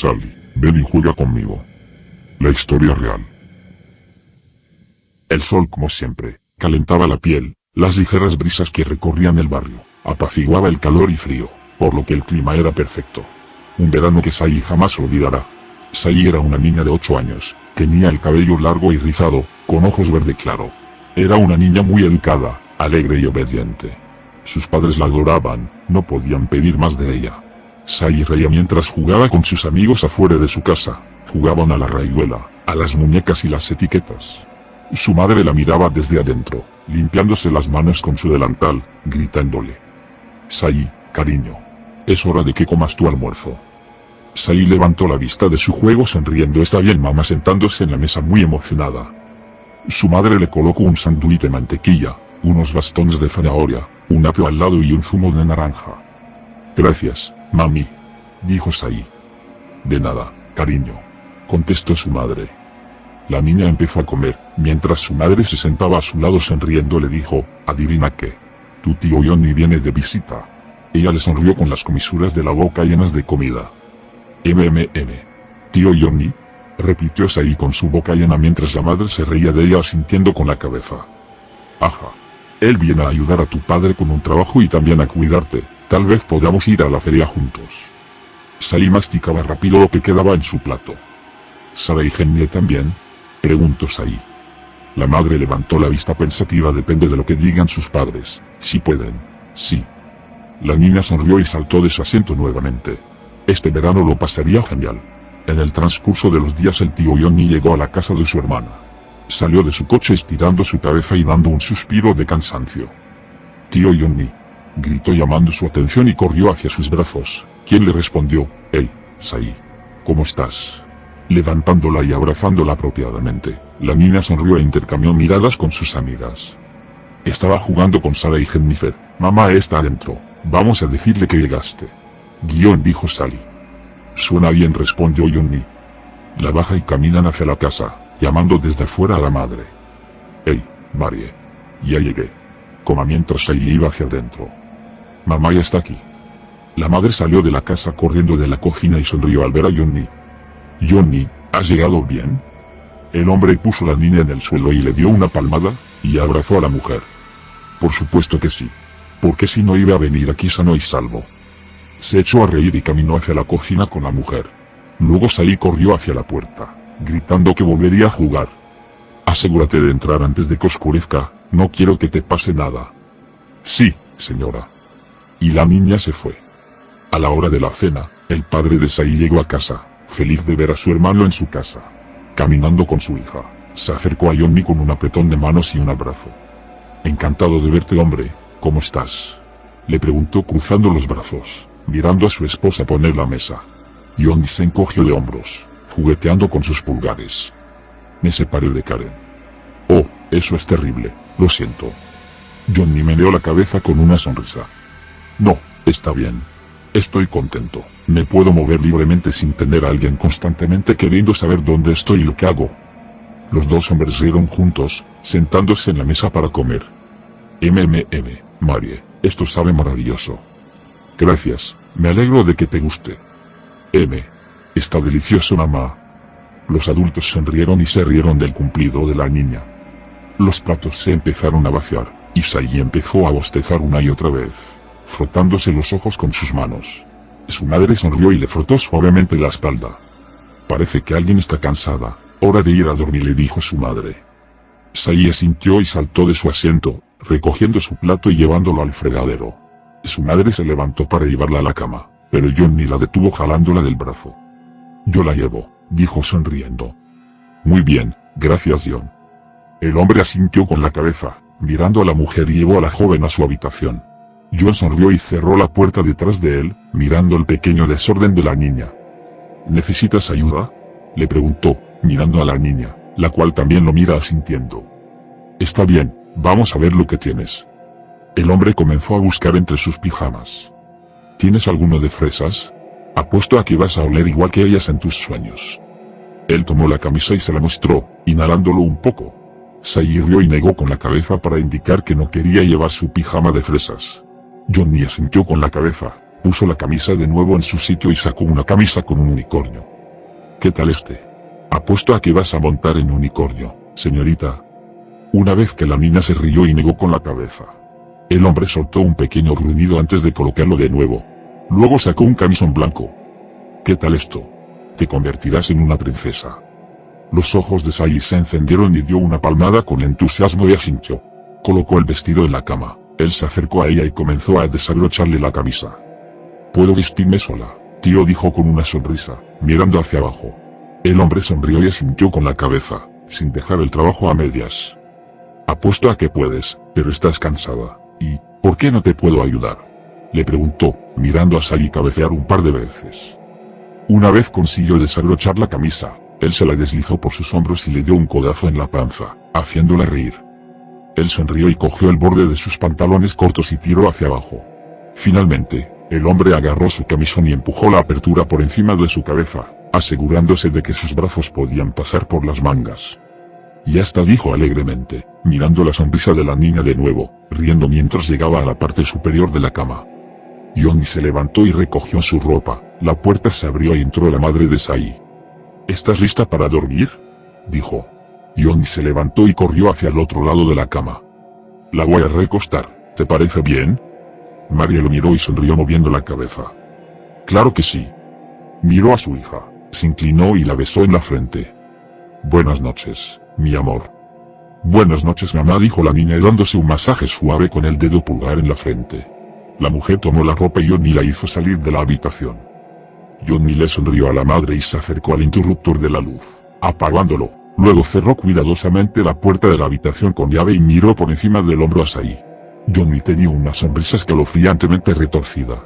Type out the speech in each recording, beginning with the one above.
Sally, ven y juega conmigo. La historia real. El sol como siempre, calentaba la piel, las ligeras brisas que recorrían el barrio, apaciguaba el calor y frío, por lo que el clima era perfecto. Un verano que Sai jamás olvidará. Sai era una niña de 8 años, tenía el cabello largo y rizado, con ojos verde claro. Era una niña muy educada, alegre y obediente. Sus padres la adoraban, no podían pedir más de ella. Sai reía mientras jugaba con sus amigos afuera de su casa, jugaban a la rayuela, a las muñecas y las etiquetas. Su madre la miraba desde adentro, limpiándose las manos con su delantal, gritándole. Sai, cariño. Es hora de que comas tu almuerzo. Sai levantó la vista de su juego sonriendo. Está bien mamá sentándose en la mesa muy emocionada. Su madre le colocó un sándwich de mantequilla, unos bastones de zanahoria, un apio al lado y un zumo de naranja. Gracias, mami, dijo Sai. De nada, cariño, contestó su madre. La niña empezó a comer, mientras su madre se sentaba a su lado sonriendo le dijo, adivina qué, tu tío Johnny viene de visita. Ella le sonrió con las comisuras de la boca llenas de comida. MMM. Tío Johnny, repitió Sai con su boca llena mientras la madre se reía de ella sintiendo con la cabeza. Ajá. Él viene a ayudar a tu padre con un trabajo y también a cuidarte, tal vez podamos ir a la feria juntos. Sai masticaba rápido lo que quedaba en su plato. ¿Sara y Genie también? Preguntó Sai. La madre levantó la vista pensativa depende de lo que digan sus padres, si pueden, sí. La niña sonrió y saltó de su asiento nuevamente. Este verano lo pasaría genial. En el transcurso de los días el tío Johnny llegó a la casa de su hermana. Salió de su coche estirando su cabeza y dando un suspiro de cansancio. Tío Johnny. Gritó llamando su atención y corrió hacia sus brazos, quien le respondió, Hey, Sai. ¿Cómo estás? Levantándola y abrazándola apropiadamente, la niña sonrió e intercambió miradas con sus amigas. Estaba jugando con Sara y Jennifer. Mamá está adentro. Vamos a decirle que llegaste. Guión dijo Sally. Suena bien respondió Johnny. La baja y caminan hacia la casa, llamando desde fuera a la madre. Hey, Marie. Ya llegué. Coma mientras Sally iba hacia adentro. Mamá ya está aquí. La madre salió de la casa corriendo de la cocina y sonrió al ver a Johnny. Johnny, ¿has llegado bien? El hombre puso la niña en el suelo y le dio una palmada, y abrazó a la mujer. Por supuesto que sí. Porque si no iba a venir aquí sano y salvo. Se echó a reír y caminó hacia la cocina con la mujer. Luego salí corrió hacia la puerta, gritando que volvería a jugar. Asegúrate de entrar antes de que oscurezca, no quiero que te pase nada. Sí, señora. Y la niña se fue. A la hora de la cena, el padre de Sai llegó a casa, feliz de ver a su hermano en su casa. Caminando con su hija, se acercó a Johnny con un apretón de manos y un abrazo. Encantado de verte hombre, ¿cómo estás? Le preguntó cruzando los brazos, mirando a su esposa poner la mesa. Johnny se encogió de hombros, jugueteando con sus pulgares. Me separé de Karen. Oh, eso es terrible, lo siento. Johnny meneó la cabeza con una sonrisa. No, está bien. Estoy contento. Me puedo mover libremente sin tener a alguien constantemente queriendo saber dónde estoy y lo que hago. Los dos hombres rieron juntos, sentándose en la mesa para comer. MMM, Marie, esto sabe maravilloso. Gracias, me alegro de que te guste. M. Está delicioso mamá. Los adultos sonrieron y se rieron del cumplido de la niña. Los platos se empezaron a vaciar, y Sai empezó a bostezar una y otra vez, frotándose los ojos con sus manos. Su madre sonrió y le frotó suavemente la espalda. Parece que alguien está cansada, hora de ir a dormir le dijo su madre. Sai asintió y saltó de su asiento, recogiendo su plato y llevándolo al fregadero. Su madre se levantó para llevarla a la cama, pero Johnny la detuvo jalándola del brazo. Yo la llevo, dijo sonriendo. Muy bien, gracias John. El hombre asintió con la cabeza, mirando a la mujer y llevó a la joven a su habitación. John sonrió y cerró la puerta detrás de él, mirando el pequeño desorden de la niña. ¿Necesitas ayuda? Le preguntó, mirando a la niña, la cual también lo mira asintiendo. Está bien, vamos a ver lo que tienes. El hombre comenzó a buscar entre sus pijamas. ¿Tienes alguno de fresas? Apuesto a que vas a oler igual que ellas en tus sueños. Él tomó la camisa y se la mostró, inhalándolo un poco. Sai rió y negó con la cabeza para indicar que no quería llevar su pijama de fresas. Johnny asintió con la cabeza, Puso la camisa de nuevo en su sitio y sacó una camisa con un unicornio. ¿Qué tal este? Apuesto a que vas a montar en unicornio, señorita. Una vez que la niña se rió y negó con la cabeza. El hombre soltó un pequeño gruñido antes de colocarlo de nuevo. Luego sacó un camisón blanco. ¿Qué tal esto? Te convertirás en una princesa. Los ojos de Sai se encendieron y dio una palmada con entusiasmo y asintió. Colocó el vestido en la cama. Él se acercó a ella y comenzó a desabrocharle la camisa. Puedo vestirme sola, tío dijo con una sonrisa, mirando hacia abajo. El hombre sonrió y asintió con la cabeza, sin dejar el trabajo a medias. Apuesto a que puedes, pero estás cansada. ¿Y, por qué no te puedo ayudar? Le preguntó, mirando a Sai cabecear un par de veces. Una vez consiguió desabrochar la camisa, él se la deslizó por sus hombros y le dio un codazo en la panza, haciéndola reír. Él sonrió y cogió el borde de sus pantalones cortos y tiró hacia abajo. Finalmente, el hombre agarró su camisón y empujó la apertura por encima de su cabeza, asegurándose de que sus brazos podían pasar por las mangas. Y hasta dijo alegremente, mirando la sonrisa de la niña de nuevo, riendo mientras llegaba a la parte superior de la cama. Johnny se levantó y recogió su ropa, la puerta se abrió y entró la madre de Sai. ¿Estás lista para dormir? dijo. Johnny se levantó y corrió hacia el otro lado de la cama. La voy a recostar, ¿te parece bien? María lo miró y sonrió moviendo la cabeza. Claro que sí. Miró a su hija, se inclinó y la besó en la frente. Buenas noches, mi amor. Buenas noches mamá dijo la niña dándose un masaje suave con el dedo pulgar en la frente. La mujer tomó la ropa y Johnny la hizo salir de la habitación. Johnny le sonrió a la madre y se acercó al interruptor de la luz, apagándolo. Luego cerró cuidadosamente la puerta de la habitación con llave y miró por encima del hombro a Sai. Johnny tenía una sonrisa escalofriantemente retorcida.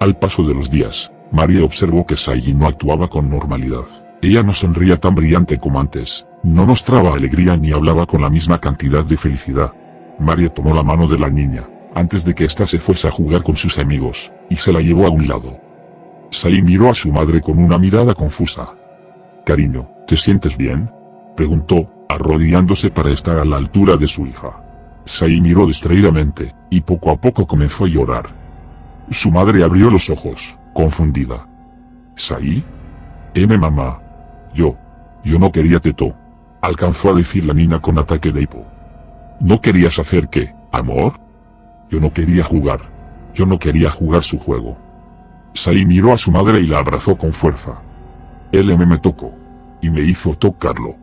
Al paso de los días, María observó que Sai no actuaba con normalidad. Ella no sonría tan brillante como antes, no mostraba alegría ni hablaba con la misma cantidad de felicidad. María tomó la mano de la niña, antes de que ésta se fuese a jugar con sus amigos, y se la llevó a un lado. Sai miró a su madre con una mirada confusa. Cariño, ¿te sientes bien? Preguntó, arrodillándose para estar a la altura de su hija. Sai miró distraídamente, y poco a poco comenzó a llorar. Su madre abrió los ojos, confundida. ¿Sai? M mamá. Yo. Yo no quería teto. Alcanzó a decir la niña con ataque de hipo. ¿No querías hacer qué, amor? Yo no quería jugar. Yo no quería jugar su juego. Sai miró a su madre y la abrazó con fuerza. Él me tocó. Y me hizo tocarlo.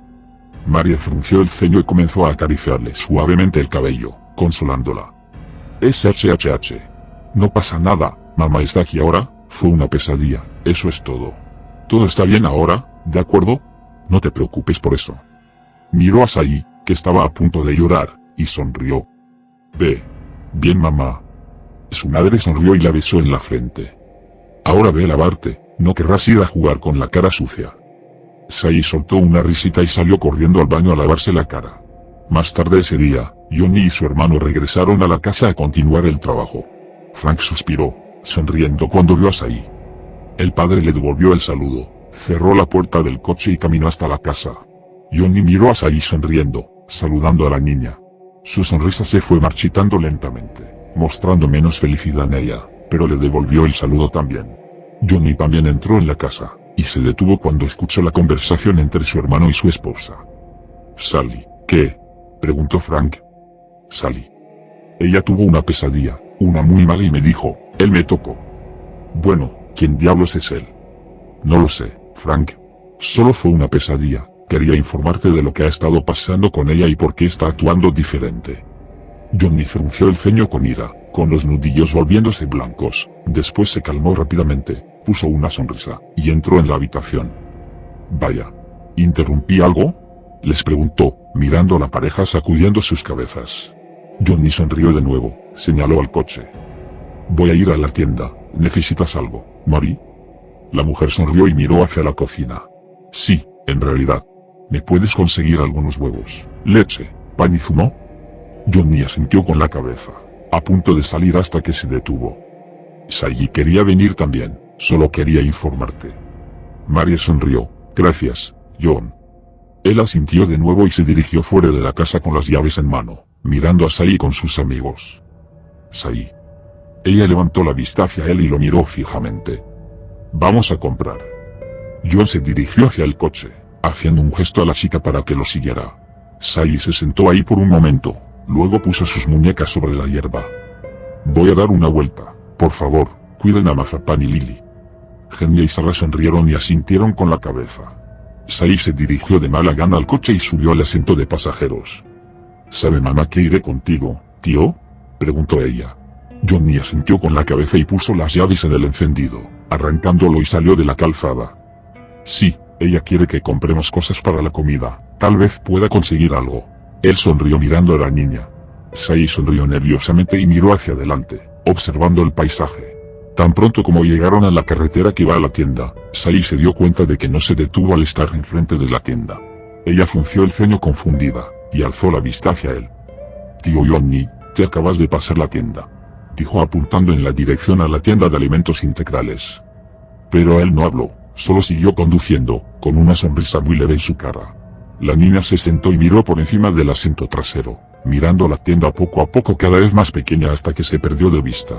María frunció el ceño y comenzó a acariciarle suavemente el cabello, consolándola. Es HHH. No pasa nada, mamá está aquí ahora, fue una pesadilla, eso es todo. Todo está bien ahora, ¿de acuerdo? No te preocupes por eso. Miró a Sai, que estaba a punto de llorar, y sonrió. Ve. Bien mamá. Su madre sonrió y la besó en la frente. Ahora ve a lavarte, no querrás ir a jugar con la cara sucia. Sai soltó una risita y salió corriendo al baño a lavarse la cara. Más tarde ese día, Johnny y su hermano regresaron a la casa a continuar el trabajo. Frank suspiró, sonriendo cuando vio a Sai. El padre le devolvió el saludo, cerró la puerta del coche y caminó hasta la casa. Johnny miró a Sai sonriendo, saludando a la niña. Su sonrisa se fue marchitando lentamente, mostrando menos felicidad en ella, pero le devolvió el saludo también. Johnny también entró en la casa, y se detuvo cuando escuchó la conversación entre su hermano y su esposa. Sally, ¿qué? preguntó Frank. Sally. Ella tuvo una pesadilla, una muy mala y me dijo, él me tocó. Bueno, ¿quién diablos es él? No lo sé, Frank. Solo fue una pesadilla, quería informarte de lo que ha estado pasando con ella y por qué está actuando diferente. Johnny frunció el ceño con ira, con los nudillos volviéndose blancos, después se calmó rápidamente, puso una sonrisa, y entró en la habitación. Vaya. ¿Interrumpí algo? Les preguntó, mirando a la pareja sacudiendo sus cabezas. Johnny sonrió de nuevo, señaló al coche. Voy a ir a la tienda, ¿necesitas algo, Mari? La mujer sonrió y miró hacia la cocina. Sí, en realidad. ¿Me puedes conseguir algunos huevos, leche, pan y zumo? Johnny asintió con la cabeza, a punto de salir hasta que se detuvo. Sayi quería venir también, Solo quería informarte. María sonrió. Gracias, John. Él asintió de nuevo y se dirigió fuera de la casa con las llaves en mano, mirando a Sai con sus amigos. Sai. Ella levantó la vista hacia él y lo miró fijamente. Vamos a comprar. John se dirigió hacia el coche, haciendo un gesto a la chica para que lo siguiera. Sai se sentó ahí por un momento, luego puso sus muñecas sobre la hierba. Voy a dar una vuelta, por favor, cuiden a Mazapán y Lily. Genia y Sara sonrieron y asintieron con la cabeza. Sai se dirigió de mala gana al coche y subió al asiento de pasajeros. ¿Sabe mamá que iré contigo, tío? Preguntó ella. Johnny asintió con la cabeza y puso las llaves en el encendido, arrancándolo y salió de la calzada. Sí, ella quiere que compremos cosas para la comida, tal vez pueda conseguir algo. Él sonrió mirando a la niña. Sai sonrió nerviosamente y miró hacia adelante, observando el paisaje. Tan pronto como llegaron a la carretera que va a la tienda, Sai se dio cuenta de que no se detuvo al estar enfrente de la tienda. Ella frunció el ceño confundida, y alzó la vista hacia él. Tío Johnny, te acabas de pasar la tienda. Dijo apuntando en la dirección a la tienda de alimentos integrales. Pero él no habló, solo siguió conduciendo, con una sonrisa muy leve en su cara. La niña se sentó y miró por encima del asiento trasero, mirando la tienda poco a poco cada vez más pequeña hasta que se perdió de vista.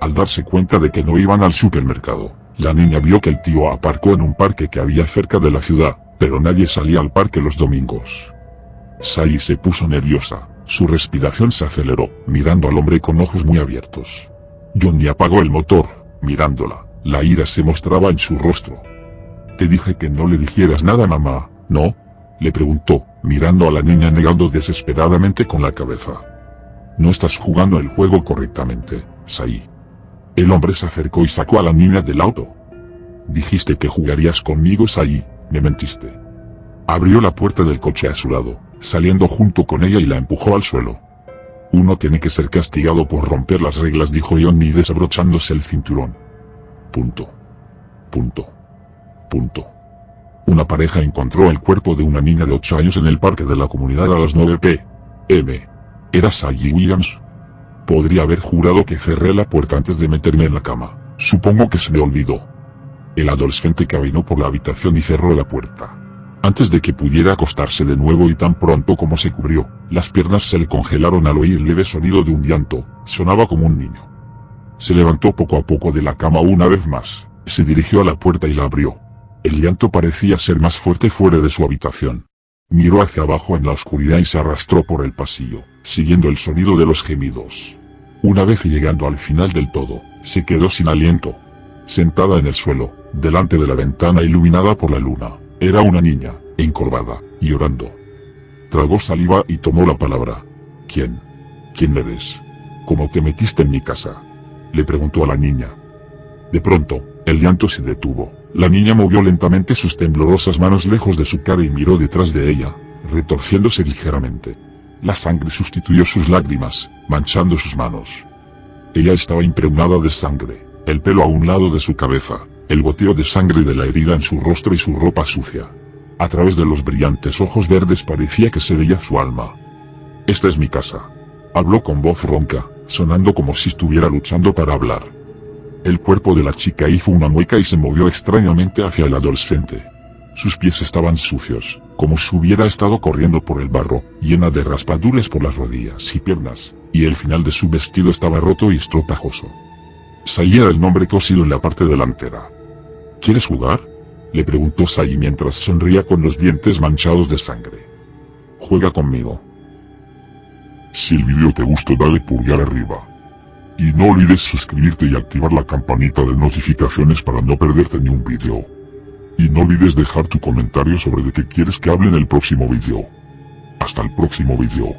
Al darse cuenta de que no iban al supermercado, la niña vio que el tío aparcó en un parque que había cerca de la ciudad, pero nadie salía al parque los domingos. Sai se puso nerviosa, su respiración se aceleró, mirando al hombre con ojos muy abiertos. Johnny apagó el motor, mirándola, la ira se mostraba en su rostro. Dije que no le dijeras nada mamá, ¿no? Le preguntó, mirando a la niña negando desesperadamente con la cabeza. No estás jugando el juego correctamente, Sai. El hombre se acercó y sacó a la niña del auto. Dijiste que jugarías conmigo Sai, me mentiste. Abrió la puerta del coche a su lado, saliendo junto con ella y la empujó al suelo. Uno tiene que ser castigado por romper las reglas dijo Johnny desabrochándose el cinturón. Punto. Punto. Punto. Una pareja encontró el cuerpo de una niña de 8 años en el parque de la comunidad a las 9 p.m. ¿Era Sally Williams? Podría haber jurado que cerré la puerta antes de meterme en la cama. Supongo que se me olvidó. El adolescente caminó por la habitación y cerró la puerta antes de que pudiera acostarse de nuevo y tan pronto como se cubrió, las piernas se le congelaron al oír el leve sonido de un llanto, sonaba como un niño. Se levantó poco a poco de la cama una vez más, se dirigió a la puerta y la abrió. El llanto parecía ser más fuerte fuera de su habitación. Miró hacia abajo en la oscuridad y se arrastró por el pasillo, siguiendo el sonido de los gemidos. Una vez llegando al final del todo, se quedó sin aliento. Sentada en el suelo, delante de la ventana iluminada por la luna, era una niña, encorvada, llorando. Tragó saliva y tomó la palabra. ¿Quién? ¿Quién eres? ¿Cómo te metiste en mi casa? Le preguntó a la niña. De pronto, el llanto se detuvo. La niña movió lentamente sus temblorosas manos lejos de su cara y miró detrás de ella, retorciéndose ligeramente. La sangre sustituyó sus lágrimas, manchando sus manos. Ella estaba impregnada de sangre, el pelo a un lado de su cabeza, el goteo de sangre de la herida en su rostro y su ropa sucia. A través de los brillantes ojos verdes parecía que se veía su alma. Esta es mi casa. Habló con voz ronca, sonando como si estuviera luchando para hablar. El cuerpo de la chica hizo una mueca y se movió extrañamente hacia el adolescente. Sus pies estaban sucios, como si hubiera estado corriendo por el barro, llena de raspaduras por las rodillas y piernas, y el final de su vestido estaba roto y estropajoso. Salía el nombre cosido en la parte delantera. ¿Quieres jugar? Le preguntó Sai mientras sonría con los dientes manchados de sangre. Juega conmigo. Si el video te gustó dale pulgar arriba. Y no olvides suscribirte y activar la campanita de notificaciones para no perderte ni un video. Y no olvides dejar tu comentario sobre de qué quieres que hable en el próximo video. Hasta el próximo video.